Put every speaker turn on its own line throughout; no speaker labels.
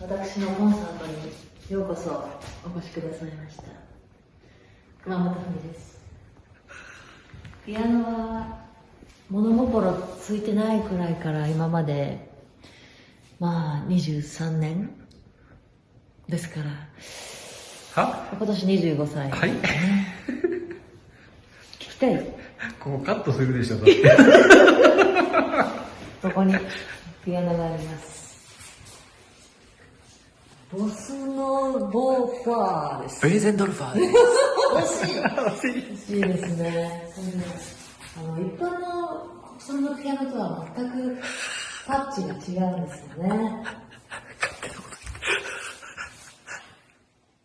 私のコンサートにようこそお越しくださいました。熊本文です。ピアノは物心ついてないくらいから今までまあ23年ですから。
は？
今年25歳。
はい。
聞きたい？
ここカットするでしょ、だって。
ここにピアノがありますボスノボファーです
ベーゼンドルファーです。
惜しい惜しいですね。あの、一般の国産のピアノとは全くタッチが違うんですよね。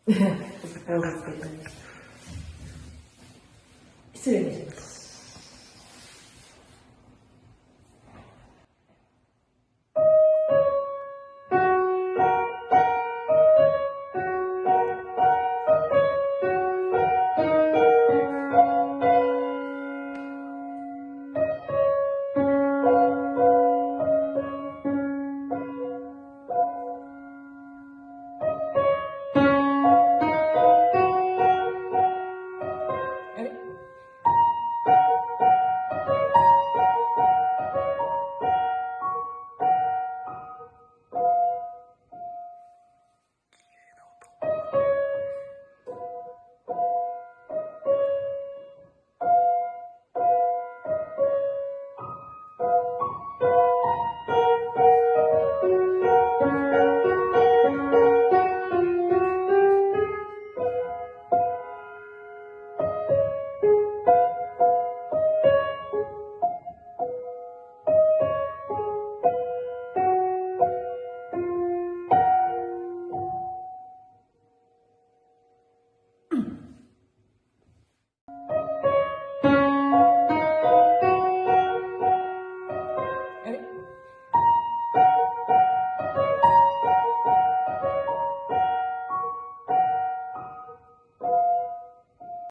ポーズつけて 失礼しました。